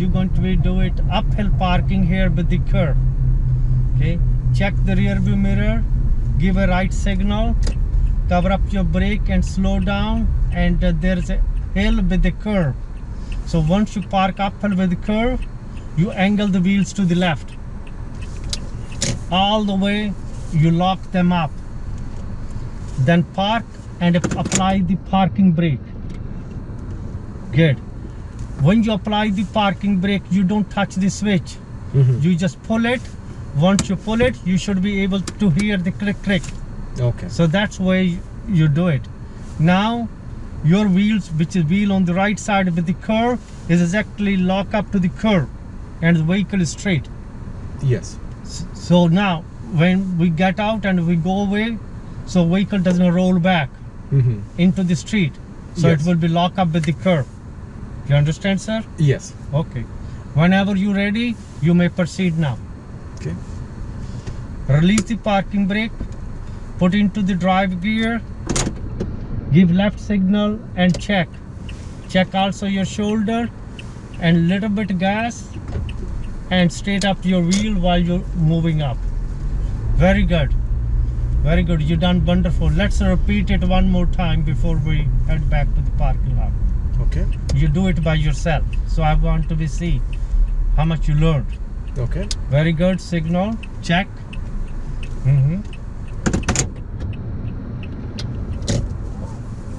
you're going to do it uphill parking here with the curb. Okay? Check the rear view mirror give a right signal cover up your brake and slow down and uh, there's a hill with the curve so once you park uphill with the curve you angle the wheels to the left. All the way you lock them up. Then park and apply the parking brake. Good when you apply the parking brake you don't touch the switch Mhm. you just pull it once you pull it you should be able to hear the click click Okay. so that's why you do it now your wheels which is wheel on the right side with the curve is exactly lock up to the curve and the vehicle is straight Yes. So now when we get out and we go away so vehicle doesn't roll back Mm-hmm. into the street so Yes. it will be locked up with the curve you understand sir? Yes. okay. Whenever you're ready you may proceed now. Okay. release the parking brake put into the drive gear give left signal and check. Check also your shoulder and little bit gas and straight up your wheel while you're moving up. Very good. Very good. You done wonderful. Let's repeat it one more time before we head back to the parking lot. Okay. You do it by yourself so i want to be see how much you learned Okay. very good signal check mm-hmm.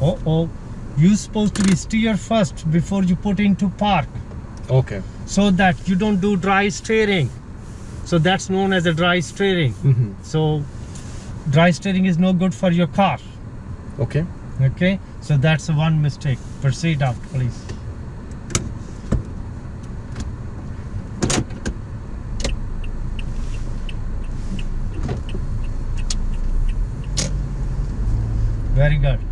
oh oh you supposed to be steer first before you put into park Okay. so that you don't do dry steering so that's known as a dry steering Mm-hmm. so dry steering is no good for your car Okay. Okay? So that's one mistake. Proceed out please. Very good